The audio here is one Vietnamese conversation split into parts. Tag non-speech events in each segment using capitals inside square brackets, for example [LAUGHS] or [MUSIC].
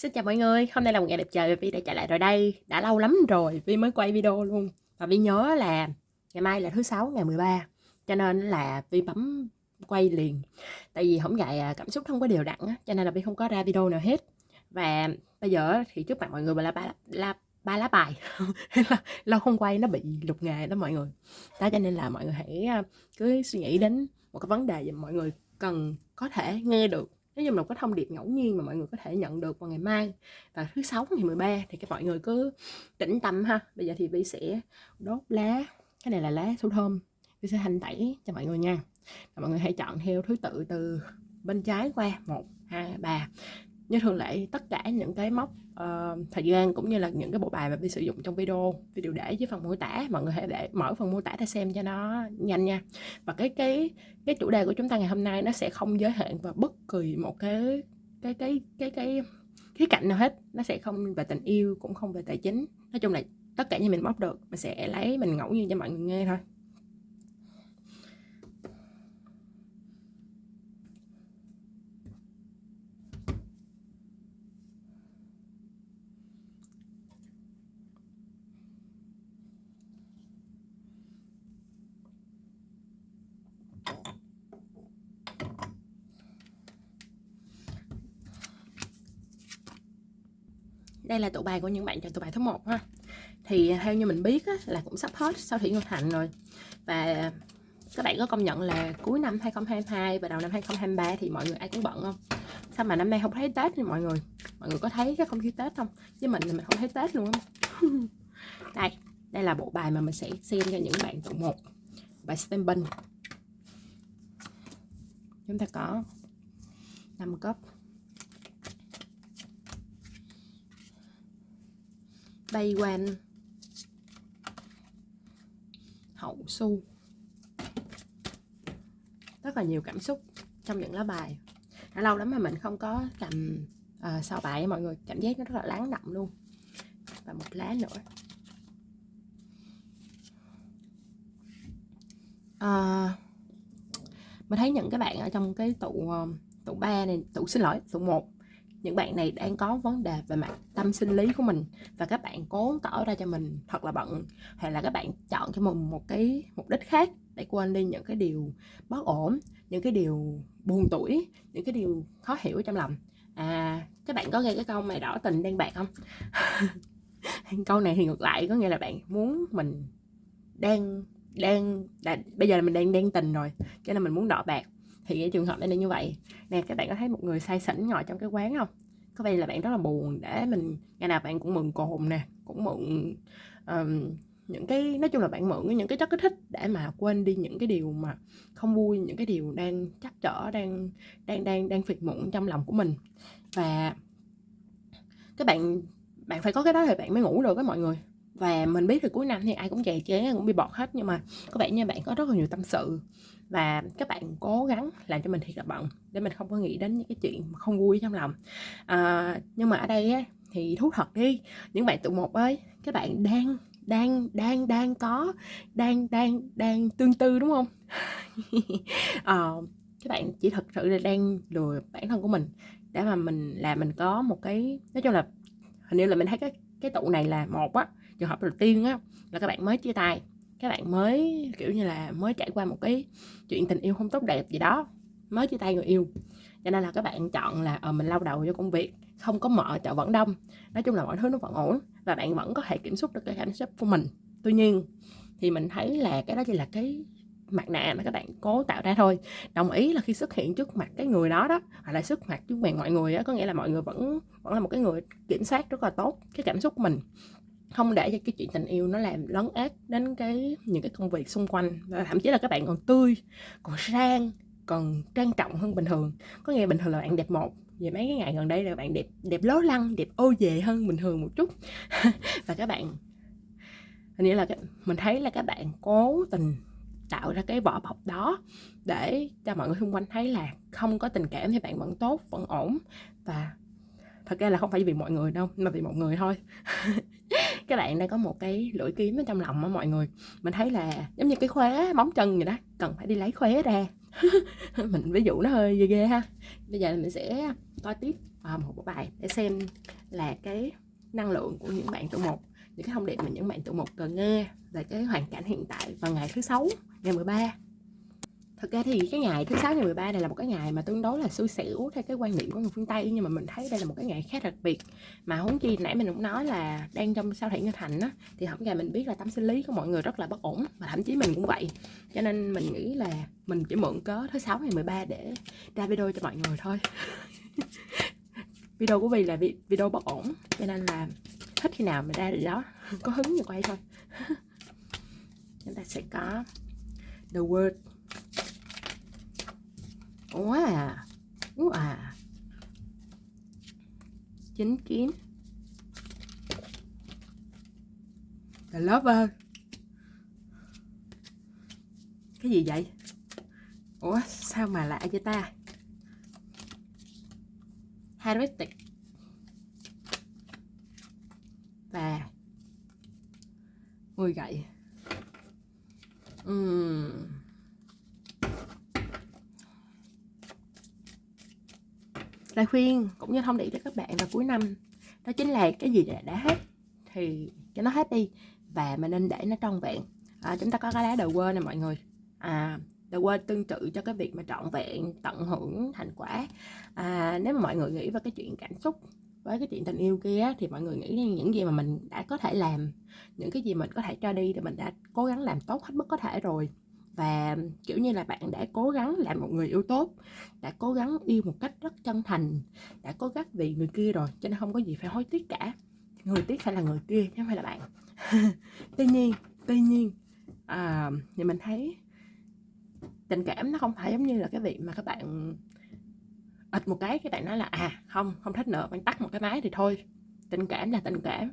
Xin chào mọi người, hôm nay là một ngày đẹp trời và Vi đã trở lại rồi đây. Đã lâu lắm rồi Vi mới quay video luôn. Và Vi nhớ là ngày mai là thứ sáu ngày 13 Cho nên là Vi bấm quay liền. Tại vì không dạy à, cảm xúc không có đều đặn á Cho nên là Vi không có ra video nào hết. Và bây giờ thì trước mặt mọi người là ba, là ba lá bài. [LAUGHS] Lâu không quay nó bị lục nghề đó mọi người. Đó cho nên là mọi người hãy à, cứ suy nghĩ đến một cái vấn đề mà mọi người cần có thể nghe được nói chung là có thông điệp ngẫu nhiên mà mọi người có thể nhận được vào ngày mai và thứ sáu ngày 13 thì các mọi người cứ tĩnh tâm ha. Bây giờ thì vi sẽ đốt lá, cái này là lá số thơm. Vi sẽ hành tẩy cho mọi người nha. Và mọi người hãy chọn theo thứ tự từ bên trái qua. Một, hai, ba như thường lệ tất cả những cái mốc uh, thời gian cũng như là những cái bộ bài mà vi sử dụng trong video video để dưới phần mô tả. Mọi người hãy để mở phần mô tả để xem cho nó nhanh nha. Và cái cái cái chủ đề của chúng ta ngày hôm nay nó sẽ không giới hạn vào bất kỳ một cái cái cái cái cái khía cạnh nào hết. Nó sẽ không về tình yêu cũng không về tài chính. Nói chung là tất cả như mình bóc được mình sẽ lấy mình ngẫu nhiên cho mọi người nghe thôi. Đây là tụ bài của những bạn chọn tụ bài thứ một ha. Thì à, theo như mình biết á, là cũng sắp hết sau thủy ngân thành rồi. Và các bạn có công nhận là cuối năm 2022 và đầu năm 2023 thì mọi người ai cũng bận không? Sao mà năm nay không thấy Tết thì mọi người? Mọi người có thấy cái không khí Tết không? Với mình thì mình không thấy Tết luôn không [LAUGHS] đây đây là bộ bài mà mình sẽ xem cho những bạn tụ một. Bài stamping chúng ta có 5 cấp bay quanh hậu su. Rất là nhiều cảm xúc trong những lá bài. Đã lâu lắm mà mình không có cầm uh, sao bài mọi người. Cảm giác nó rất là lắng đậm luôn. Và một lá nữa. Uh, mình thấy những cái bạn ở trong cái tụ uh, tụ ba này tụ xin lỗi tụ một những bạn này đang có vấn đề về mặt tâm sinh lý của mình và các bạn cố tỏ ra cho mình thật là bận. Hay là các bạn chọn cho mình một cái mục đích khác để quên đi những cái điều bất ổn những cái điều buồn tuổi những cái điều khó hiểu trong lòng. À các bạn có nghe cái câu mày đỏ tình đen bạc không? [LAUGHS] Câu này thì ngược lại có nghĩa là bạn muốn mình đang đang đã, bây giờ là mình đang đen tình rồi cho nên mình muốn đỏ bạc thì cái trường hợp này là như vậy. Nè các bạn có thấy một người say xỉn ngồi trong cái quán không? Có vẻ là bạn rất là buồn để mình ngày nào bạn cũng mượn cồn nè cũng mượn um, những cái nói chung là bạn mượn những cái chất kích thích để mà quên đi những cái điều mà không vui những cái điều đang chắc trở đang đang đang đang phiệt muộn trong lòng của mình. Và các bạn bạn phải có cái đó thì bạn mới ngủ được với mọi người. Và mình biết thì cuối năm thì ai cũng chè chế cũng bị bọt hết nhưng mà có vẻ như bạn có rất là nhiều tâm sự và các bạn cố gắng làm cho mình thiệt là bận để mình không có nghĩ đến những cái chuyện không vui trong lòng. À, nhưng mà ở đây á, thì thú thật đi những bạn tụ một ơi các bạn đang đang đang đang có đang đang đang tương tư đúng không? À, [LAUGHS] các bạn chỉ thật sự là đang lừa bản thân của mình để mà mình là mình có một cái nói chung là hình như là mình thấy cái cái tụ này là một á trường hợp đầu tiên á là các bạn mới chia tay các bạn mới kiểu như là mới trải qua một cái chuyện tình yêu không tốt đẹp gì đó mới chia tay người yêu. Cho nên là các bạn chọn là ờ, mình lao đầu cho công việc không có mở chợ vẫn đông. Nói chung là mọi thứ nó vẫn ổn và bạn vẫn có thể kiểm soát được cái cảm xúc của mình. Tuy nhiên thì mình thấy là cái đó chỉ là cái mặt nạ mà các bạn cố tạo ra thôi. Đồng ý là khi xuất hiện trước mặt cái người đó đó hoặc là xuất mặt trước mặt mọi người đó có nghĩa là mọi người vẫn vẫn là một cái người kiểm soát rất là tốt cái cảm xúc của mình không để cho cái chuyện tình yêu nó làm lấn át đến cái những cái công việc xung quanh. Và thậm chí là các bạn còn tươi còn sang còn trang trọng hơn bình thường. Có nghĩa bình thường là bạn đẹp một về mấy cái ngày gần đây là bạn đẹp đẹp lố lăng đẹp ô về hơn bình thường một chút. [LAUGHS] Và các bạn hình như là cái, mình thấy là các bạn cố tình tạo ra cái vỏ bọc đó để cho mọi người xung quanh thấy là không có tình cảm thì bạn vẫn tốt vẫn ổn. Và thật ra là không phải vì mọi người đâu mà vì một người thôi. [LAUGHS] các bạn đang có một cái lưỡi kiếm ở trong lòng á mọi người. Mình thấy là giống như cái khóa móng chân vậy đó, cần phải đi lấy khóa ra. [LAUGHS] Mình ví dụ nó hơi ghê ghê ha. Bây giờ mình sẽ coi tiếp à, một bộ bài để xem là cái năng lượng của những bạn tụ một, những cái thông điệp mà những bạn tụ một cần nghe về cái hoàn cảnh hiện tại vào ngày thứ sáu, ngày 13 Thực ra thì cái ngày thứ sáu ngày 13 này là một cái ngày mà tương đối là xui xẻo theo cái quan niệm của người phương Tây, nhưng mà mình thấy đây là một cái ngày khá đặc biệt. Mà huống chi nãy mình cũng nói là đang trong sao thủy ngân thành á, thì hôm ngày mình biết là tâm sinh lý của mọi người rất là bất ổn, và thậm chí mình cũng vậy. Cho nên mình nghĩ là mình chỉ mượn cớ thứ sáu ngày 13 để ra video cho mọi người thôi. [LAUGHS] Video của mình là video bất ổn, cho nên là thích khi nào mình ra thì đó, [LAUGHS] có hứng thì quay thôi. [LAUGHS] Chúng ta sẽ có the word wow wow chính kiến the lover cái gì vậy? Ủa sao mà lạ vậy ta? Heretic và mười gậy. Uhm. Lời khuyên cũng như thông điệp cho các bạn vào cuối năm đó chính là cái gì đã, đã hết thì cho nó hết đi và mình nên để nó trọn vẹn. À, chúng ta có cái lá đầu quên này mọi người. À đầu quên tương tự cho cái việc mà trọn vẹn tận hưởng thành quả. À, nếu mà mọi người nghĩ vào cái chuyện cảm xúc với cái chuyện tình yêu kia thì mọi người nghĩ những gì mà mình đã có thể làm những cái gì mình có thể cho đi thì mình đã cố gắng làm tốt hết mức có thể rồi và kiểu như là bạn đã cố gắng làm một người yêu tốt đã cố gắng yêu một cách rất chân thành đã cố gắng vì người kia rồi cho nên không có gì phải hối tiếc cả. Người tiếc phải là người kia chứ không phải là bạn. [LAUGHS] Tuy nhiên tuy nhiên à, thì mình thấy tình cảm nó không phải giống như là cái việc mà các bạn ịt một cái các bạn nói là à không không thích nữa bạn tắt một cái máy thì thôi. Tình cảm là tình cảm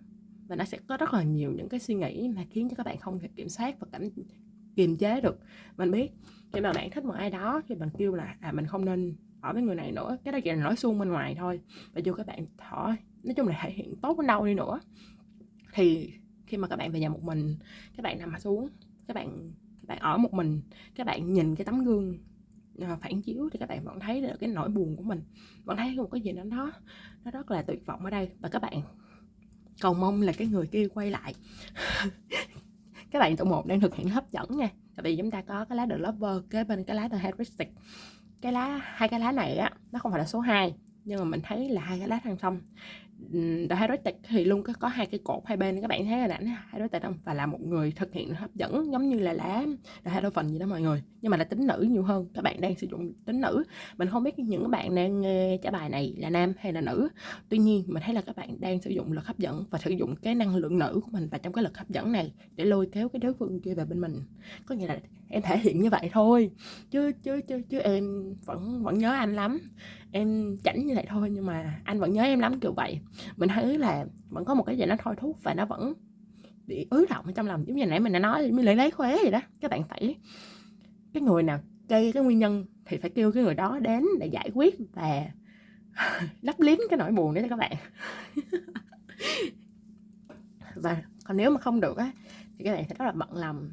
và nó sẽ có rất là nhiều những cái suy nghĩ mà khiến cho các bạn không thể kiểm soát và cảm kiềm chế được. Mình biết khi mà bạn thích một ai đó thì bạn kêu là à mình không nên ở với người này nữa. Cái đó chỉ là nói suông bên ngoài thôi. Và dù các bạn thỏ nói chung là thể hiện tốt đến đâu đi nữa, thì khi mà các bạn về nhà một mình, các bạn nằm xuống, các bạn các bạn ở một mình, các bạn nhìn cái tấm gương ờ, phản chiếu thì các bạn vẫn thấy được cái nỗi buồn của mình. Vẫn thấy một cái gì đó nó nó rất là tuyệt vọng ở đây. Và các bạn cầu mong là cái người kia quay lại. [LAUGHS] các bạn tổ một đang thực hiện hấp dẫn nha. Tại vì chúng ta có cái lá The Lover kế bên cái lá The Heuristic cái lá, hai cái lá này á, nó không phải là số 2 nhưng mà mình thấy là hai cái lá thăng song. The Heretic thì luôn có, có hai cái cột hai bên các bạn thấy hình ảnh Heretic không? Và là một người thực hiện hấp dẫn giống như là lá The phần gì đó mọi người nhưng mà là tính nữ nhiều hơn. Các bạn đang sử dụng tính nữ. Mình không biết những bạn đang nghe trả bài này là nam hay là nữ. Tuy nhiên mình thấy là các bạn đang sử dụng lực hấp dẫn và sử dụng cái năng lượng nữ của mình và trong cái lực hấp dẫn này để lôi kéo cái đối phương kia về bên mình. Có nghĩa là em thể hiện như vậy thôi. Chứ chứ chứ chứ em vẫn vẫn nhớ anh lắm em chảnh như vậy thôi nhưng mà anh vẫn nhớ em lắm kiểu vậy. Mình thấy là vẫn có một cái gì nó thôi thúc và nó vẫn bị ứ động trong lòng. Giống như nãy mình đã nói mới lấy lấy khóe vậy đó. Các bạn phải cái người nào gây cái nguyên nhân thì phải kêu cái người đó đến để giải quyết và [LAUGHS] lấp liếm cái nỗi buồn đấy cho các bạn. [LAUGHS] Và còn nếu mà không được á thì các bạn sẽ rất là bận lòng.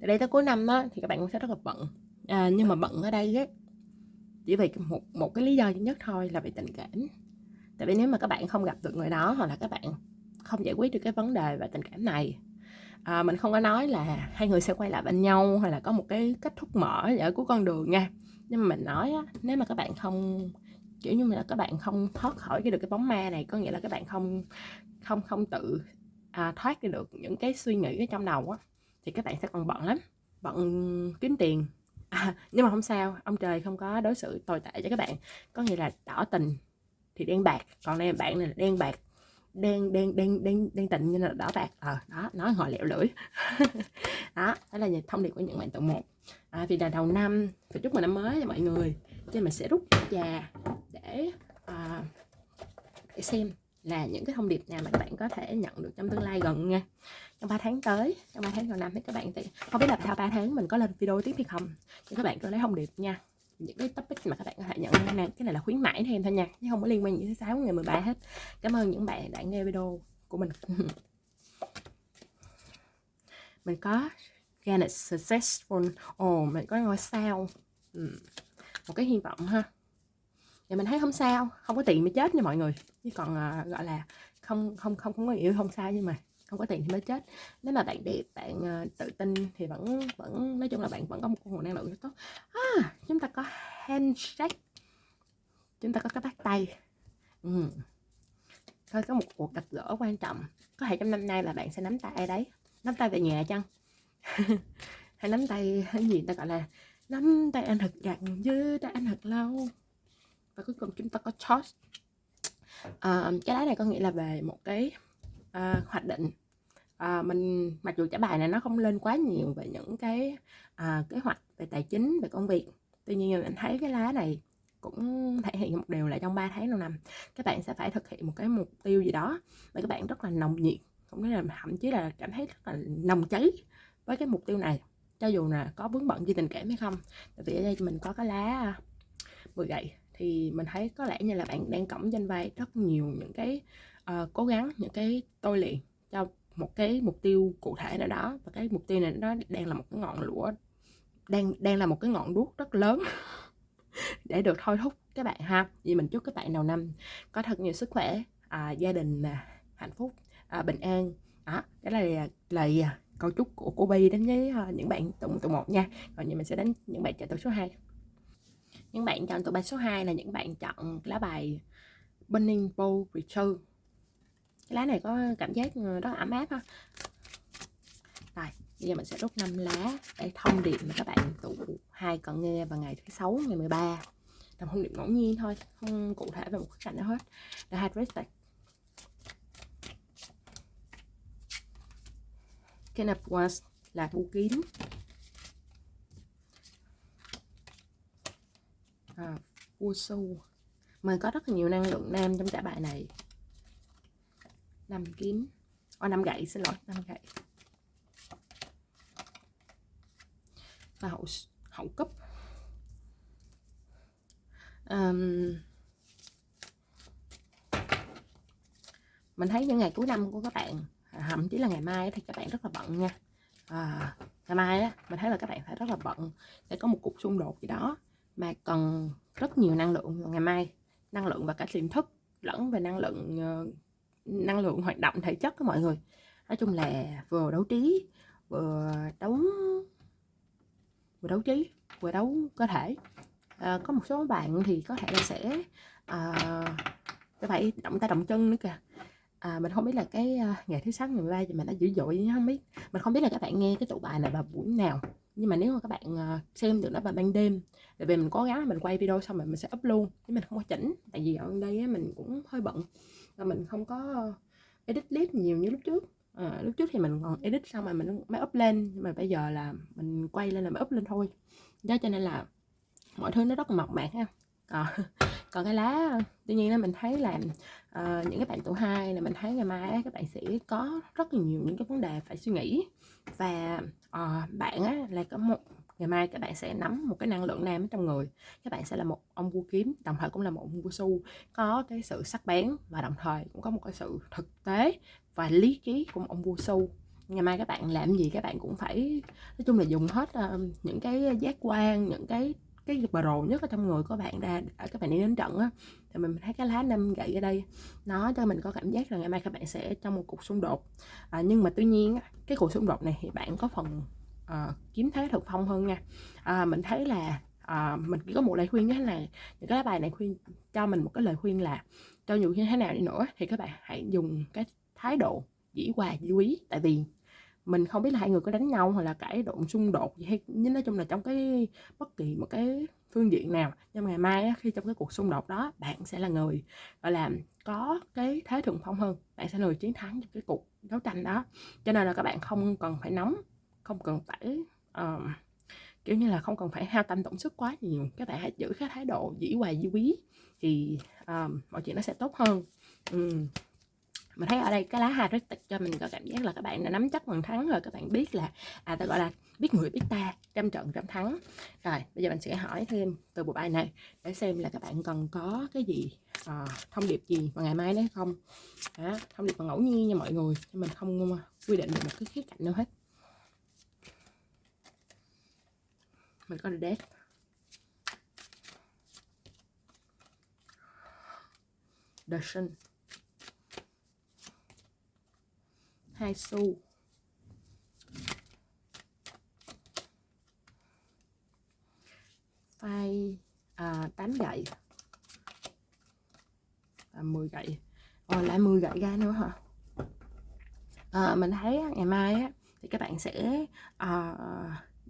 Từ đây tới cuối năm á thì các bạn cũng sẽ rất là bận. À, nhưng mà bận ở đây á chỉ vì một một cái lý do duy nhất thôi là vì tình cảm. Tại vì nếu mà các bạn không gặp được người đó hoặc là các bạn không giải quyết được cái vấn đề về tình cảm này à, mình không có nói là hai người sẽ quay lại bên nhau hay là có một cái kết thúc mở ở cuối con đường nha. Nhưng mà mình nói á, nếu mà các bạn không kiểu như là các bạn không thoát khỏi cái được cái bóng ma này có nghĩa là các bạn không không không tự à, thoát được những cái suy nghĩ ở trong đầu á thì các bạn sẽ còn bận lắm bận kiếm tiền à, nhưng mà không sao ông trời không có đối xử tồi tệ cho các bạn. Có nghĩa là đỏ tình thì đen bạc còn đây bạn này là đen bạc đen đen đen đen đen tịnh như là đỏ bạc. Ờ à, đó nói họ lẹo lưỡi. [LAUGHS] Đó đó là thông điệp của những bạn tụ một. À, vì là đầu năm phải chúc mừng năm mới cho mọi người. Cho mình sẽ rút già để à, để xem là những cái thông điệp nào mà các bạn có thể nhận được trong tương lai gần nha trong 3 tháng tới trong 3 tháng còn năm thì các bạn thì không biết là sau 3 tháng mình có lên video tiếp hay không. Thì các bạn cứ lấy thông điệp nha. Những cái topic mà các bạn có thể nhận nha cái này là khuyến mãi thêm thôi nha chứ không có liên quan gì thứ sáu ngày 13 hết. Cảm ơn những bạn đã nghe video của mình. [LAUGHS] Mình có Ganet Successful Ồ, oh, mình có ngôi sao. Ừ. một cái hy vọng ha. Thì mình thấy không sao không có tiền mới chết nha mọi người. Chứ còn uh, gọi là không không không không có yêu không sao nhưng mà không có tiền thì mới chết. Nếu mà bạn đẹp bạn uh, tự tin thì vẫn vẫn nói chung là bạn vẫn có một nguồn năng lượng rất tốt. À, chúng ta có handshake. Chúng ta có cái bắt tay. Ừ. thôi có một cuộc gặp gỡ quan trọng. Có thể trong năm nay là bạn sẽ nắm tay ai đấy. Nắm tay về nhà chăng? [LAUGHS] Hay nắm tay cái gì ta gọi là nắm tay anh thật chặt chứ tay anh thật lâu. Và cuối cùng chúng ta có toss à, ờ, cái đá này có nghĩa là về một cái à, hoạch định à, mình mặc dù trả bài này nó không lên quá nhiều về những cái à, kế hoạch về tài chính về công việc tuy nhiên mình thấy cái lá này cũng thể hiện một điều là trong 3 tháng đầu năm các bạn sẽ phải thực hiện một cái mục tiêu gì đó và các bạn rất là nồng nhiệt cũng nghĩa là thậm chí là cảm thấy rất là nồng cháy với cái mục tiêu này cho dù là có vướng bận gì tình cảm hay không. Tại vì ở đây mình có cái lá ờ, 10 gậy thì mình thấy có lẽ như là bạn đang cổng danh vai rất nhiều những cái uh, cố gắng những cái tôi luyện cho một cái mục tiêu cụ thể nào đó và cái mục tiêu này nó đang là một cái ngọn lửa đang đang là một cái ngọn đuốc rất lớn [LAUGHS] để được thôi thúc các bạn ha. Vì mình chúc các bạn đầu năm có thật nhiều sức khỏe à, gia đình à, hạnh phúc à, bình an. Đó cái này là lời à, câu chúc của cô Bi đến với uh, những bạn tụ tụ một nha. Còn như mình sẽ đến những bạn chọn tụ số 2 những bạn chọn tụ bài số 2 là những bạn chọn lá bài Burning Bowl Return cái lá này có cảm giác ờ, rất ấm áp ha. Rồi bây giờ mình sẽ rút 5 lá để thông điệp mà các bạn tụ hai cận nghe vào ngày thứ sáu ngày 13 làm thông điệp ngẫu nhiên thôi không cụ thể về một khía cạnh nào hết. Là Hydristic Ken of was là vũ kiếm à, vua su mình có rất là nhiều năng lượng nam trong trả bài này năm kiếm o năm gậy xin lỗi năm gậy. Và hậu hậu cấp. Um, mình thấy những ngày cuối năm của các bạn à, thậm chí là ngày mai thì các bạn rất là bận nha. À, ngày mai á mình thấy là các bạn phải rất là bận để có một cuộc xung đột gì đó mà cần rất nhiều năng lượng ngày mai. Năng lượng và cả tiềm thức lẫn về năng lượng uh, năng lượng hoạt động thể chất của mọi người. Nói chung là vừa đấu trí vừa đấu vừa đấu trí vừa đấu cơ thể. À, có một số bạn thì có thể là sẽ à, phải động tay động chân nữa kìa. À, mình không biết là cái à, ngày thứ sáu ngày 13 thì mình đã dữ dội không biết. Mình không biết là các bạn nghe cái tụ bài này vào buổi nào. Nhưng mà nếu mà các bạn à, xem được nó vào ban đêm tại vì mình cố gắng mình quay video xong rồi mình sẽ up luôn. Chứ mình không có chỉnh tại vì ở đây mình cũng hơi bận và mình không có ờ, edit clip nhiều như lúc trước. À, lúc trước thì mình còn edit xong rồi mình mới up lên nhưng mà bây giờ là mình quay lên là mới up lên thôi. Đó cho nên là mọi thứ nó rất là mộc mạc ha. À, [LAUGHS] còn cái lá tuy nhiên là mình thấy là uh, những cái bạn tuổi hai là mình thấy ngày mai các bạn sẽ có rất là nhiều những cái vấn đề phải suy nghĩ. Và uh, bạn á, là có một ngày mai các bạn sẽ nắm một cái năng lượng nam ở trong người. Các bạn sẽ là một ông vua kiếm đồng thời cũng là một ông vua su. Có cái sự sắc bén và đồng thời cũng có một cái sự thực tế và lý trí của một ông vua su. Ngày mai các bạn làm gì các bạn cũng phải nói chung là dùng hết uh, những cái giác quan những cái cái pro nhất ở trong người của bạn ra các bạn đi đến trận á. Thì mình thấy cái lá năm gậy ở đây nó cho mình có cảm giác là ngày mai các bạn sẽ trong một cuộc xung đột. À, nhưng mà tuy nhiên cái cuộc xung đột này thì bạn có phần uh, kiếm thế thực phong hơn nha. À, mình thấy là à, mình chỉ có một lời khuyên như thế này những cái lá bài này khuyên cho mình một cái lời khuyên là cho dù như thế nào đi nữa thì các bạn hãy dùng cái thái độ dĩ hòa dĩ quý. Tại vì mình không biết là hai người có đánh nhau hoặc là cãi lộn xung đột gì hay nhưng nói chung là trong cái bất kỳ một cái phương diện nào nhưng ngày mai á, khi trong cái cuộc xung đột đó bạn sẽ là người gọi là có cái thế thượng phong hơn. Bạn sẽ là người chiến thắng trong cái cuộc đấu tranh đó. Cho nên là các bạn không cần phải nóng không cần phải uh, kiểu như là không cần phải hao tâm tổn sức quá nhiều các bạn hãy giữ cái thái độ dĩ hòa dĩ quý thì um, mọi chuyện nó sẽ tốt hơn. Um, mình thấy ở đây cái lá hydritic cho mình có cảm giác là các bạn đã nắm chắc phần thắng rồi các bạn biết là à ta gọi là biết người biết ta trăm trận trăm thắng. Rồi bây giờ mình sẽ hỏi thêm từ bộ bài này để xem là các bạn cần có cái gì uh, thông điệp gì vào ngày mai đấy không? Đó, thông điệp bằng ngẫu nhiên nha mọi người mình không ờ, quy định được một cái khía cạnh nào hết. Mình có death the sun hai xu. Phai à, 8 gậy. À, 10 gậy. Ồ, lại 10 gậy ra nữa hả? À, mình thấy ngày mai á, thì các bạn sẽ à,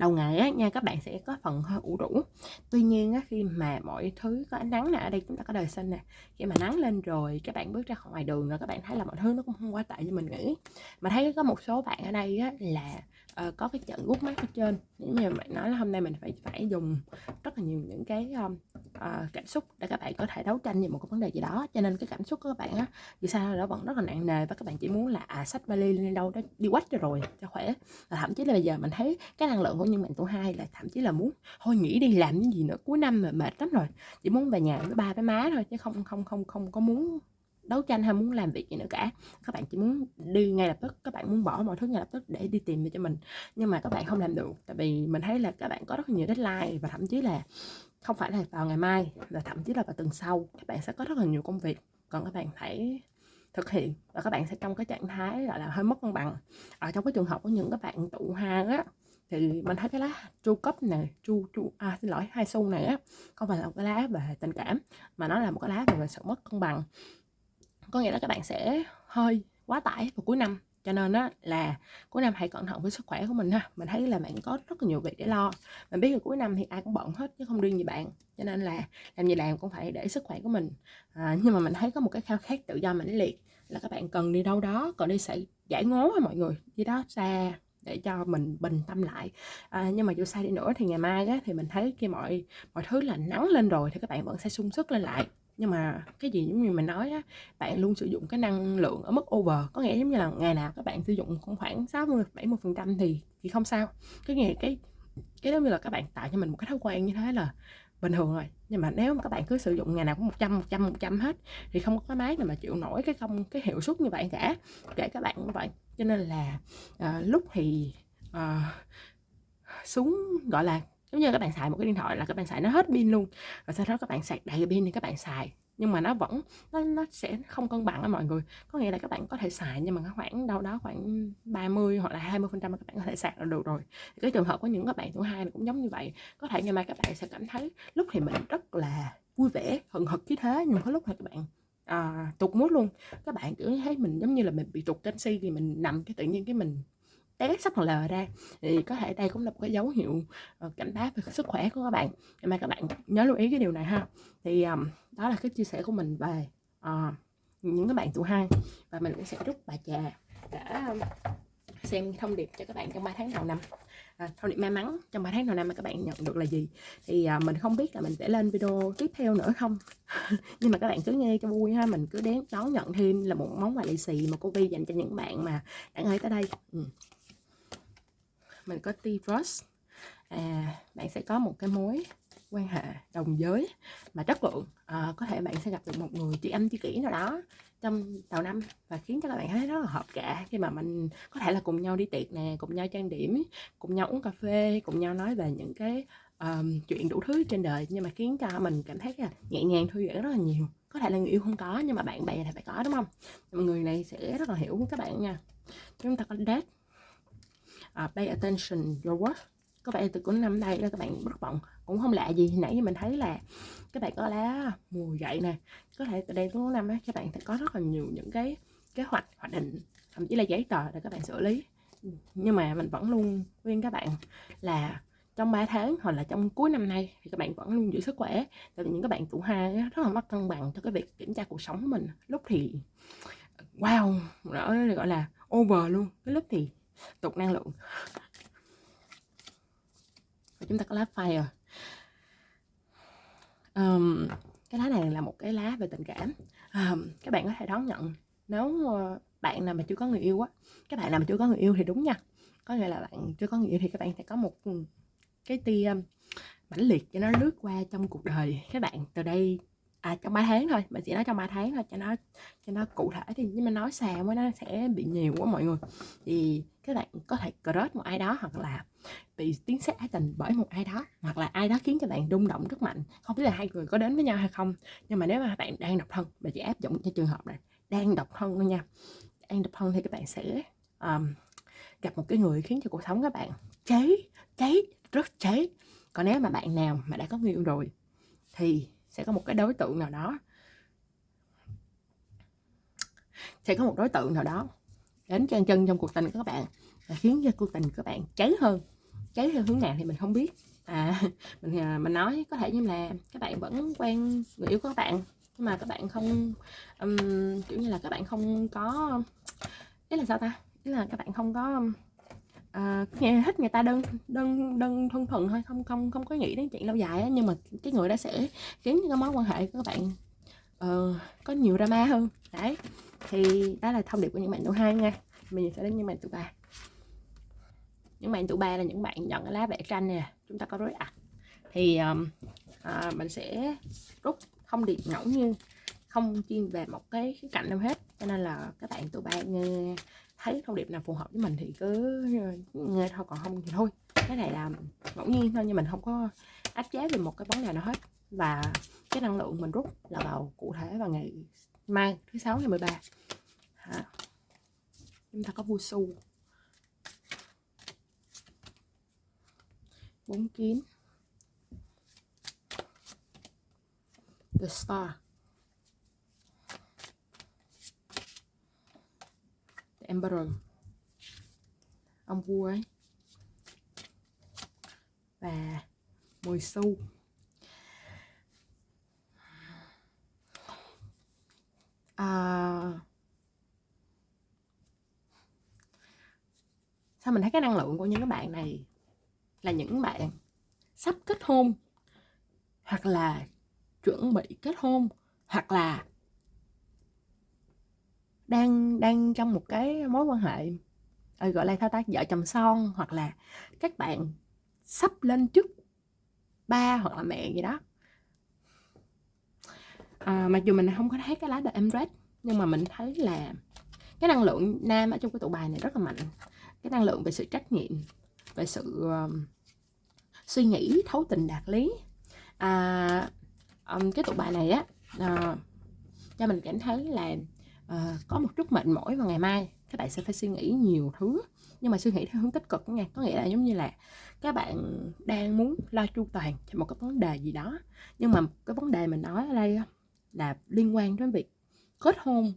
đầu ngày á nha các bạn sẽ có phần hơi ủ rũ. Tuy nhiên á, khi mà mọi thứ có ánh nắng nè ở đây chúng ta có đời xanh nè khi mà nắng lên rồi các bạn bước ra khỏi ngoài đường rồi các bạn thấy là mọi thứ nó cũng không quá tệ như mình nghĩ. Mà thấy có một số bạn ở đây á, là uh, có cái trận gút mắt ở trên. Nếu như bạn nói là hôm nay mình phải phải dùng rất là nhiều những cái um, uh, cảm xúc để các bạn có thể đấu tranh về một cái vấn đề gì đó. Cho nên cái cảm xúc của các bạn á dù sao nó vẫn rất là nặng nề và các bạn chỉ muốn là à sách vali lên đâu đó đi quách rồi cho khỏe. Và thậm chí là bây giờ mình thấy cái năng lượng của những bạn tuổi hai là thậm chí là muốn thôi nghỉ đi làm những gì nữa cuối năm mà mệt lắm rồi. Chỉ muốn về nhà với ba với má thôi chứ không không không không có muốn đấu tranh hay muốn làm việc gì nữa cả. Các bạn chỉ muốn đi ngay lập tức, các bạn muốn bỏ mọi thứ ngay lập tức để đi tìm cho mình. Nhưng mà các bạn không làm được, tại vì mình thấy là các bạn có rất nhiều deadline và thậm chí là không phải là vào ngày mai, và thậm chí là vào tuần sau, các bạn sẽ có rất là nhiều công việc. Còn các bạn phải thực hiện và các bạn sẽ trong cái trạng thái gọi là hơi mất cân bằng. Ở trong cái trường hợp của những các bạn tụ hang á, thì mình thấy cái lá chu cấp này, chu chu à xin lỗi, hai xu này á, không phải là một cái lá về tình cảm, mà nó là một cái lá về sự mất cân bằng có nghĩa là các bạn sẽ hơi quá tải vào cuối năm. Cho nên á là cuối năm hãy cẩn thận với sức khỏe của mình ha. Mình thấy là bạn có rất là nhiều việc để lo. Mình biết là cuối năm thì ai cũng bận hết chứ không riêng gì bạn. Cho nên là làm gì làm cũng phải để sức khỏe của mình. À, nhưng mà mình thấy có một cái khao khát tự do mãnh liệt là các bạn cần đi đâu đó còn đi sẽ giải ngố với mọi người. Đi đó xa để cho mình bình tâm lại. À, nhưng mà dù sao đi nữa thì ngày mai á, thì mình thấy khi mọi mọi thứ là nắng lên rồi thì các bạn vẫn sẽ sung sức lên lại nhưng mà cái gì giống như mình nói á bạn luôn sử dụng cái năng lượng ở mức over. Có nghĩa giống như là ngày nào các bạn sử dụng khoảng 60 70 phần trăm thì thì không sao. Cái nghề cái cái đó như là các bạn tạo cho mình một cái thói quen như thế là bình thường rồi. Nhưng mà nếu mà các bạn cứ sử dụng ngày nào cũng 100 100 100 hết thì không có cái máy nào mà chịu nổi cái công cái hiệu suất như vậy cả. Kể các bạn cũng vậy. Cho nên là à, lúc thì à, xuống gọi là giống như các bạn xài một cái điện thoại là các bạn xài nó hết pin luôn. Và sau đó các bạn sạc đầy pin thì các bạn xài. Nhưng mà nó vẫn nó, nó sẽ không cân bằng á mọi người. Có nghĩa là các bạn có thể xài nhưng mà khoảng đâu đó khoảng 30 hoặc là 20 phần trăm các bạn có thể sạc là được rồi. Thì cái trường hợp của những các bạn tuổi hai cũng giống như vậy. Có thể ngày mai các bạn sẽ cảm thấy lúc thì mình rất là vui vẻ hừng hực khí thế nhưng có lúc thì các bạn à, tụt mút luôn. Các bạn cứ thấy mình giống như là mình bị tụt canxi thì mình nằm cái tự nhiên cái mình té sắp lờ ra. Thì có thể đây cũng là một cái dấu hiệu ờ, cảnh báo về sức khỏe của các bạn. Nhưng mà các bạn nhớ lưu ý cái điều này ha. Thì um, đó là cái chia sẻ của mình về uh, những cái bạn tụ hai và mình cũng sẽ rút bài trà để xem thông điệp cho các bạn trong 3 tháng đầu năm. À, thông điệp may mắn trong 3 tháng đầu năm mà các bạn nhận được là gì? Thì à, mình không biết là mình sẽ lên video tiếp theo nữa không? [LAUGHS] Nhưng mà các bạn cứ nghe cho vui ha. Mình cứ đến đón nhận thêm là một món quà lì xì mà cô Vi dành cho những bạn mà đã nghe tới đây. Ừ mình có T-Rose à, bạn sẽ có một cái mối quan hệ đồng giới mà chất lượng à, có thể bạn sẽ gặp được một người chị âm chị kỹ nào đó trong đầu năm và khiến cho các bạn thấy rất là hợp cả khi mà mình có thể là cùng nhau đi tiệc nè cùng nhau trang điểm cùng nhau uống cà phê cùng nhau nói về những cái um, chuyện đủ thứ trên đời nhưng mà khiến cho mình cảm thấy là nhẹ nhàng thư giãn rất là nhiều. Có thể là người yêu không có nhưng mà bạn bè thì phải có đúng không? Người này sẽ rất là hiểu các bạn nha. Chúng ta có date uh, pay attention your work có vẻ từ cuối năm đây là các bạn bất vọng cũng không lạ gì. Nãy mình thấy là các bạn có lá mùa dậy nè có thể từ đây cuối năm á các bạn sẽ có rất là nhiều những cái kế hoạch hoạch định thậm chí là giấy tờ để các bạn xử lý. Nhưng mà mình vẫn luôn khuyên các bạn là trong 3 tháng hoặc là trong cuối năm nay thì các bạn vẫn luôn giữ sức khỏe. Tại vì những các bạn tuổi hai rất là mất cân bằng cho cái việc kiểm tra cuộc sống của mình. Lúc thì wow đó gọi là over luôn. Cái lúc thì tục năng lượng. Và chúng ta có lá fire. Um, cái lá này là một cái lá về tình cảm. Um, các bạn có thể đón nhận nếu ờ, bạn nào mà chưa có người yêu á các bạn nào mà chưa có người yêu thì đúng nha. Có nghĩa là bạn chưa có người yêu thì các bạn sẽ có một ừ, cái tia mãnh liệt cho nó lướt qua trong cuộc đời các bạn. Từ đây à trong 3 tháng thôi mình chỉ nói trong 3 tháng thôi cho nó cho nó cụ thể thì nhưng mà nói xào mới nó sẽ bị nhiều quá mọi người. Thì các bạn có thể crush một ai đó hoặc là bị tiếng sét ái tình bởi một ai đó hoặc là ai đó khiến cho bạn rung động rất mạnh. Không biết là hai người có đến với nhau hay không nhưng mà nếu mà bạn đang độc thân mình chỉ áp dụng cho trường hợp này đang độc thân thôi nha. Đang độc thân thì các bạn sẽ um, gặp một cái người khiến cho cuộc sống các bạn cháy cháy rất cháy. Còn nếu mà bạn nào mà đã có người yêu rồi thì sẽ có một cái đối tượng nào đó. Sẽ có một đối tượng nào đó đến chân chân trong cuộc tình của các bạn và khiến cho cuộc tình của các bạn cháy hơn cháy theo hướng nào thì mình không biết. À [LAUGHS] mình à, mình nói có thể như là các bạn vẫn quen người yêu của các bạn nhưng mà các bạn không um, kiểu như là các bạn không có ý là sao ta? Ý là các bạn không có à, nghe thích người ta đơn đơn đơn thân thuần thôi không không không có nghĩ đến chuyện lâu dài á nhưng mà cái người đó sẽ khiến cái mối quan hệ của các bạn. Uh, có nhiều drama hơn. Đấy thì đó là thông điệp của những bạn tuổi hai nha. Mình sẽ đến những bạn tuổi ba. Những bạn tuổi ba là những bạn nhận cái lá vẽ tranh nè chúng ta có rối ạch. Thì um, à, mình sẽ rút thông điệp ngẫu nhiên không chuyên về một cái khía cạnh nào hết cho nên là các bạn tuổi ba nghe thấy thông điệp nào phù hợp với mình thì cứ ờ, nghe thôi, còn không thì thôi. Cái này là ngẫu nhiên thôi, nhưng mình không có áp chế về một cái vấn đề nào hết. Và cái năng lượng mình rút là vào cụ thể vào ngày mai, thứ sáu, ngày 13 ba. Chúng ta có vua su bốn kiến. The star. Emperor ông vua ấy. Và mồi sâu. À, sao mình thấy cái năng lượng của những cái bạn này là những bạn sắp kết hôn hoặc là chuẩn bị kết hôn hoặc là đang đang trong một cái mối quan hệ ờ, gọi là thao tác vợ chồng son hoặc là các bạn sắp lên chức ba hoặc là mẹ gì đó. À, mặc dù mình không có thấy cái lá The Empress nhưng mà mình thấy là cái năng lượng nam ở trong cái tụ bài này rất là mạnh. Cái năng lượng về sự trách nhiệm về sự uh, suy nghĩ thấu tình đạt lý. À, um, cái tụ bài này á uh, cho mình cảm thấy là uh, có một chút mệt mỏi vào ngày mai các bạn sẽ phải suy nghĩ nhiều thứ. Nhưng mà suy nghĩ theo hướng tích cực nha có nghĩa là giống như là các bạn đang muốn lo chu toàn cho một cái vấn đề gì đó nhưng mà cái vấn đề mình nói ở đây là liên quan đến việc kết hôn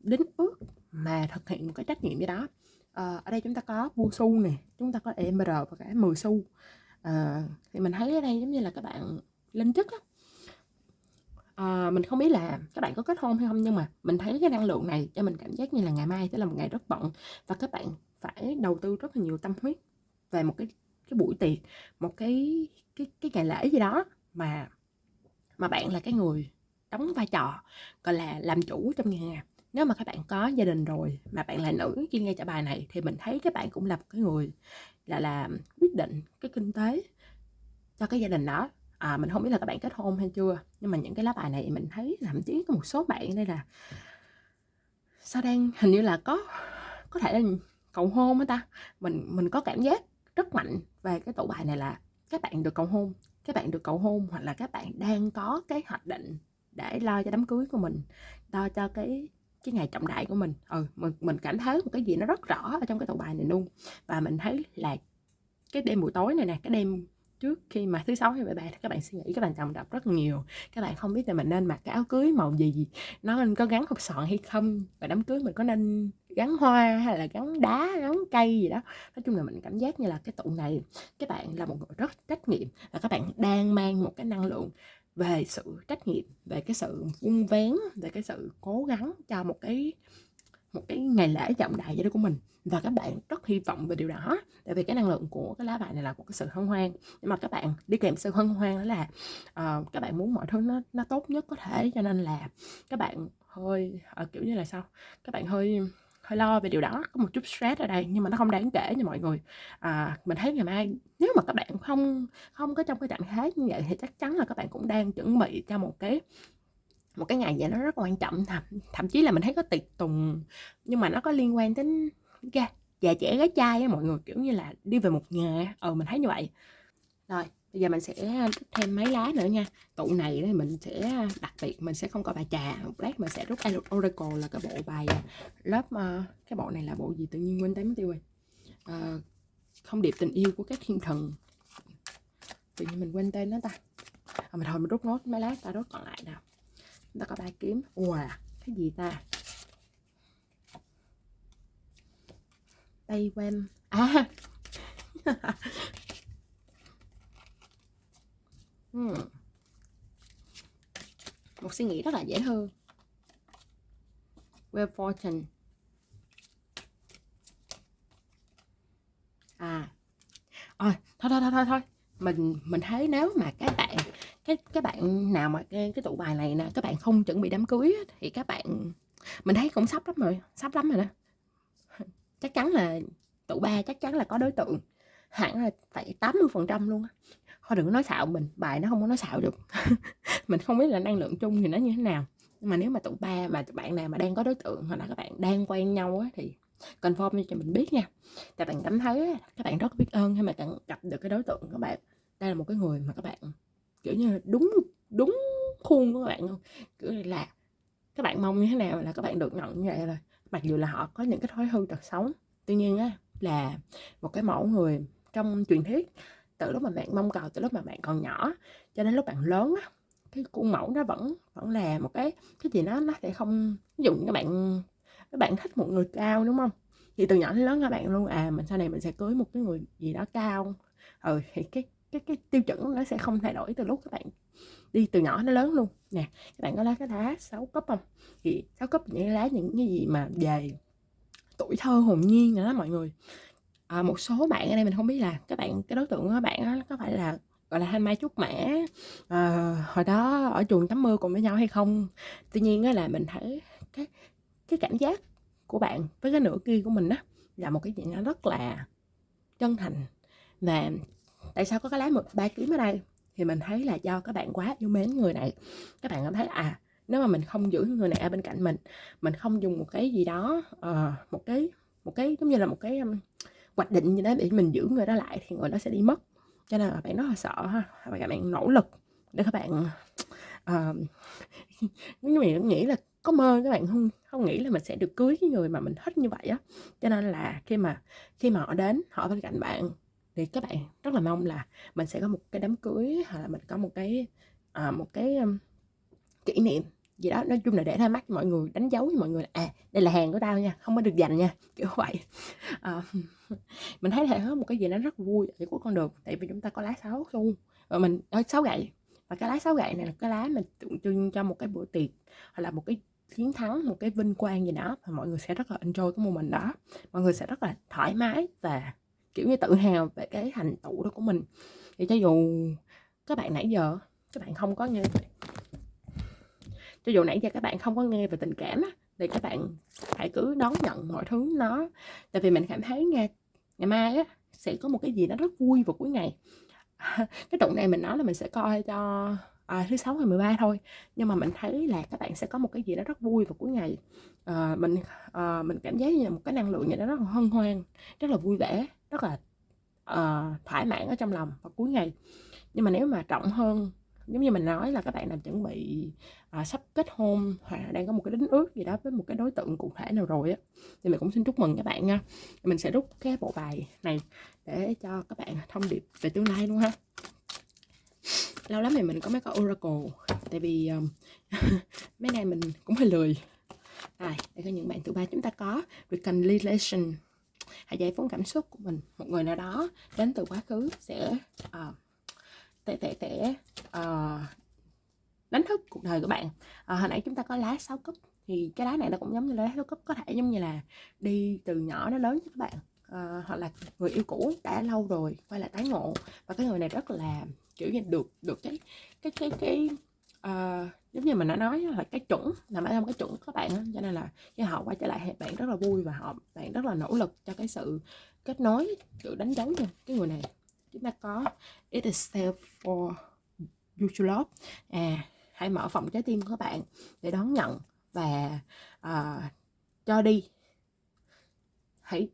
đính ước mà thực hiện một cái trách nhiệm gì đó. À, ở đây chúng ta có bu su nè chúng ta có emr và cả 10 xu. À, thì mình thấy ở đây giống như là các bạn lên chức á à, mình không biết là các bạn có kết hôn hay không nhưng mà mình thấy cái năng lượng này cho mình cảm giác như là ngày mai sẽ là một ngày rất bận và các bạn phải đầu tư rất là nhiều tâm huyết về một cái cái buổi tiệc một cái cái cái ngày lễ gì đó mà mà bạn là cái người đóng vai trò gọi là làm chủ trong nhà. Nếu mà các bạn có gia đình rồi mà bạn là nữ khi nghe trả bài này thì mình thấy các bạn cũng là một cái người là làm quyết định cái kinh tế cho cái gia đình đó à, mình không biết là các bạn kết hôn hay chưa nhưng mà những cái lá bài này mình thấy thậm chí có một số bạn đây là sao đang hình như là có có thể là cầu hôn á ta. Mình mình có cảm giác rất mạnh về cái tủ bài này là các bạn được cầu hôn các bạn được cầu hôn hoặc là các bạn đang có cái hoạch định để lo cho đám cưới của mình lo cho cái cái ngày trọng đại của mình. Ừ mình, mình cảm thấy một cái gì nó rất rõ ở trong cái tủ bài này luôn. Và mình thấy là cái đêm buổi tối này nè cái đêm trước khi mà thứ sáu hay mười ba các bạn suy nghĩ, các bạn chồng đọc rất nhiều. Các bạn không biết là mình nên mặc cái áo cưới màu gì, nó nên có gắn hộp sọn hay không, và đám cưới mình có nên gắn hoa hay là gắn đá, gắn cây gì đó. Nói chung là mình cảm giác như là cái tụ này, các bạn là một người rất trách nhiệm và các bạn đang mang một cái năng lượng về sự trách nhiệm, về cái sự vun vén, về cái sự cố gắng cho một cái một cái ngày lễ trọng đại gì đó của mình. Và các bạn rất hy vọng về điều đó. Tại vì cái năng lượng của cái lá bài này là một cái sự hân hoan. Nhưng mà các bạn đi kèm sự hân hoan đó là uh, các bạn muốn mọi thứ nó nó tốt nhất có thể. Cho nên là các bạn hơi uh, kiểu như là sao? Các bạn hơi hơi lo về điều đó. Có một chút stress ở đây nhưng mà nó không đáng kể nha mọi người. À, mình thấy ngày mai nếu mà các bạn không không có trong cái trạng thái như vậy thì chắc chắn là các bạn cũng đang chuẩn bị cho một cái một cái ngày vậy nó rất quan trọng thậm, thậm chí là mình thấy có tiệc tùng nhưng mà nó có liên quan đến ga già trẻ gái trai á mọi người kiểu như là đi về một nhà ờ mình thấy như vậy. Rồi bây giờ mình sẽ thêm mấy lá nữa nha. Tụ này thì mình sẽ đặc biệt mình sẽ không có bài trà. Một lát mình sẽ rút oracle là cái bộ bài à, lớp uh, cái bộ này là bộ gì tự nhiên quên tém tiêu rồi. Uh, không điệp tình yêu của các thiên thần. Tự nhiên mình quên tên nó ta. À, mình thôi mình rút nốt mấy lá ta rút còn lại nào chúng ta có ba kiếm. Wow cái gì ta? Tay quen à. [LAUGHS] Hmm. một suy nghĩ rất là dễ thương. Well Fortune. À. Thôi thôi thôi thôi thôi. Mình mình thấy nếu mà các bạn cái các bạn nào mà cái, cái tụ bài này nè các bạn không chuẩn bị đám cưới thì các bạn mình thấy cũng sắp lắm rồi sắp lắm rồi đó. [LAUGHS] Chắc chắn là tụ ba chắc chắn là có đối tượng hẳn là phải 80 phần trăm luôn á. Thôi đừng có nói xạo mình bài nó không có nói xạo được. [LAUGHS] Mình không biết là năng lượng chung thì nó như thế nào. Nhưng mà nếu mà tụ ba mà bạn nào mà đang có đối tượng hoặc là các bạn đang quen nhau á thì confirm cho mình biết nha. Tại bạn cảm thấy các bạn rất biết ơn khi mà gặp được cái đối tượng các bạn. Đây là một cái người mà các bạn kiểu như đúng đúng khuôn của các bạn luôn. Kiểu là các bạn mong như thế nào là các bạn được nhận như vậy rồi mặc dù là họ có những cái thói hư tật xấu. Tuy nhiên á, là một cái mẫu người trong truyền thuyết, từ lúc mà bạn mong cầu, từ lúc mà bạn còn nhỏ, cho đến lúc bạn lớn á, cái khuôn mẫu nó vẫn vẫn là một cái cái gì đó nó sẽ không, ví dụ như các bạn các bạn thích một người cao, đúng không? Thì từ nhỏ đến lớn các bạn luôn à mình sau này mình sẽ cưới một cái người gì đó cao. Ừ thì cái cái cái tiêu chuẩn nó sẽ không thay đổi từ lúc các bạn đi từ nhỏ nó lớn luôn. Nè các bạn có lá cái lá sáu cấp không? Thì sáu cấp những lá những cái gì mà về tuổi thơ hồn nhiên nữa đó mọi người. À, một số bạn ở đây mình không biết là các bạn cái đối tượng của các bạn đó, có phải là gọi là thanh mai trúc mã à, hồi đó ở chuồng tắm mưa cùng với nhau hay không? Tuy nhiên là mình thấy cái cái cảm giác của bạn với cái nửa kia của mình á là một cái gì nó rất là chân thành và tại sao có cái lá một ba kiếm ở đây? Thì mình thấy là do các bạn quá yêu mến người này. Các bạn cảm thấy à nếu mà mình không giữ người này ở bên cạnh mình mình không dùng một cái gì đó uh, một cái một cái giống như là một cái um, hoạch định gì đó để mình giữ người đó lại thì người đó sẽ đi mất. Cho nên là bạn rất là sợ ha và các bạn nỗ lực để các bạn [LAUGHS] uh, mình nghĩ là có mơ các bạn không không nghĩ là mình sẽ được cưới cái người mà mình thích như vậy á. Cho nên là khi mà khi mà họ đến họ bên cạnh bạn thì các bạn rất là mong là mình sẽ có một cái đám cưới hoặc là mình có một cái à, một cái um, kỷ niệm gì đó. Nói chung là để ra mắt mọi người đánh dấu với mọi người là à đây là hàng của tao nha không có được dành nha [LAUGHS] kiểu vậy. À, [LAUGHS] mình thấy là có một cái gì đó rất vui ở của con đường tại vì chúng ta có lá sáu xu và mình ờ, ở sáu gậy và cái lá sáu gậy này là cái lá mình tượng trưng cho một cái bữa tiệc hoặc là một cái chiến thắng một cái vinh quang gì đó và mọi người sẽ rất là enjoy cái moment đó. Mọi người sẽ rất là thoải mái và kiểu như tự hào về cái thành tựu đó của mình. Thì cho dù các bạn nãy giờ các bạn không có nghe cho dù nãy giờ các bạn không có nghe về tình cảm thì các bạn hãy cứ đón nhận mọi thứ nó. Tại vì mình cảm thấy nghe ngày mai á sẽ có một cái gì đó rất vui vào cuối ngày. [LAUGHS] Cái tụng này mình nói là mình sẽ coi cho à, thứ sáu ngày 13 thôi. Nhưng mà mình thấy là các bạn sẽ có một cái gì đó rất vui vào cuối ngày. À, mình à, mình cảm giác như là một cái năng lượng gì đó rất là hân hoan rất là vui vẻ rất là ờ, uh, thoải mãn ở trong lòng vào cuối ngày. Nhưng mà nếu mà trọng hơn giống như mình nói là các bạn đang chuẩn bị uh, sắp kết hôn hoặc là đang có một cái đính ước gì đó với một cái đối tượng cụ thể nào rồi á thì mình cũng xin chúc mừng các bạn nha. Mình sẽ rút cái bộ bài này để cho các bạn thông điệp về tương lai luôn ha. Lâu lắm thì mình có mấy cái oracle tại vì um, [LAUGHS] mấy này mình cũng hơi lười. À, đây có những bạn thứ ba chúng ta có. Reconciliation hãy giải phóng cảm xúc của mình. Một người nào đó đến từ quá khứ sẽ uh, tệ tệ tệ uh, đánh thức cuộc đời của bạn. À, hồi nãy chúng ta có lá sáu cấp thì cái lá này nó cũng giống như lá sáu cấp có thể giống như là đi từ nhỏ đến lớn với các bạn. À, hoặc là người yêu cũ đã lâu rồi quay lại tái ngộ. Và cái người này rất là kiểu như được được cái cái cái cái uh, giống như mình đã nói là cái chuẩn nằm ở trong cái chuẩn của các bạn cho nên là khi họ quay trở lại thì bạn rất là vui và họ bạn rất là nỗ lực cho cái sự kết nối sự đánh dấu cho cái người này. Chúng ta có it is safe for you to love. À hãy mở phòng trái tim của các bạn để đón nhận và uh, cho đi. Hãy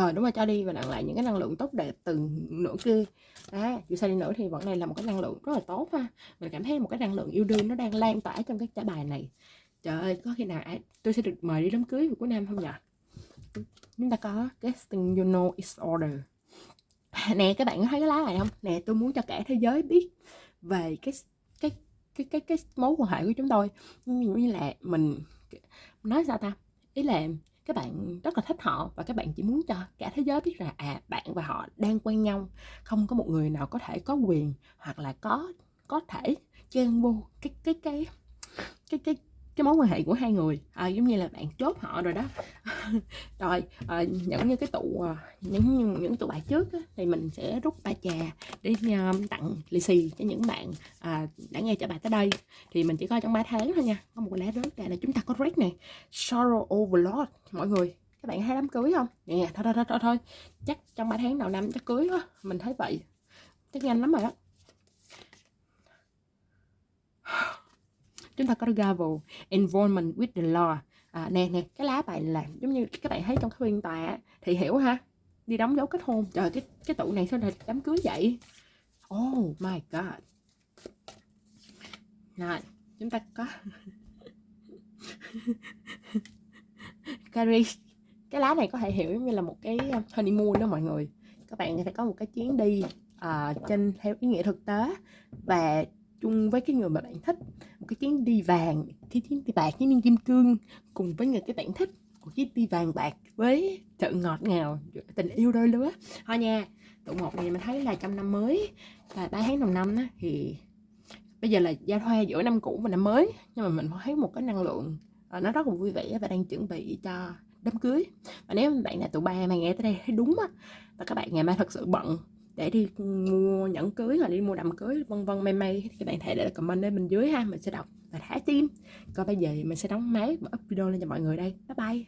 ờ à, đúng rồi cho đi và nhận lại những cái năng lượng tốt đẹp từ nửa kia. À, dù sao đi nữa thì vẫn này là một cái năng lượng rất là tốt ha. Mình cảm thấy một cái năng lượng yêu đương nó đang lan tỏa trong cái trả bài này. Trời ơi có khi nào tôi sẽ được mời đi đám cưới của Nam không nhỉ chúng ta có casting you know is order. [LAUGHS] Nè các bạn có thấy cái lá này không? Nè tôi muốn cho cả thế giới biết về cái cái cái cái cái mối quan hệ của chúng tôi. Như là mình nói sao ta? Ý là các bạn rất là thích họ và các bạn chỉ muốn cho cả thế giới biết là à bạn và họ đang quen nhau. Không có một người nào có thể có quyền hoặc là có có thể chen vô cái cái cái cái cái cái cái mối quan hệ của hai người. À, giống như là bạn chốt họ rồi đó. [LAUGHS] Rồi à, những như cái tụ à, những những tụ bài trước á, thì mình sẽ rút ba trà để uh, tặng lì xì cho những bạn à, đã nghe trả bài tới đây. Thì mình chỉ coi trong 3 tháng thôi nha. Có một lá rớt ra là chúng ta có red này. Sorrow overload mọi người các bạn hay đám cưới không? Nè thôi thôi thôi thôi, thôi. chắc trong 3 tháng đầu năm chắc cưới quá. Mình thấy vậy. Chắc nhanh lắm rồi đó. Chúng ta có gavel involvement with the law. À, nè nè cái lá bài là giống như các bạn thấy trong cái phiên tòa thì hiểu ha đi đóng dấu kết hôn. Trời cái cái tụ này sao là đám cưới vậy? Oh my god. Rồi chúng ta có [LAUGHS] Carrie. Cái lá này có thể hiểu như là một cái ờ, honeymoon đó mọi người. Các bạn sẽ có một cái chuyến đi uh, trên theo ý nghĩa thực tế. Và chung với cái người mà bạn thích. Một cái chuyến đi vàng cái chuyến đi bạc với viên kim cương cùng với người cái bạn thích. Một chiếc đi vàng bạc với sự ngọt ngào tình yêu đôi lứa. Thôi nha tụ một này mình thấy là trong năm mới và ba tháng đầu năm á, thì bây giờ là giao thoa giữa năm cũ và năm mới. Nhưng mà mình thấy một cái năng lượng ờ, nó rất là vui vẻ và đang chuẩn bị cho đám cưới. Và nếu bạn là tụ ba mà nghe tới đây thấy đúng á và các bạn ngày mai thật sự bận để đi mua nhẫn cưới hoặc đi mua đầm cưới, vân vân, may may. Thì các bạn thể để comment ở bên dưới ha, mình sẽ đọc và thả tim còn bây giờ mình sẽ đóng máy và up video lên cho mọi người đây. Bye bye.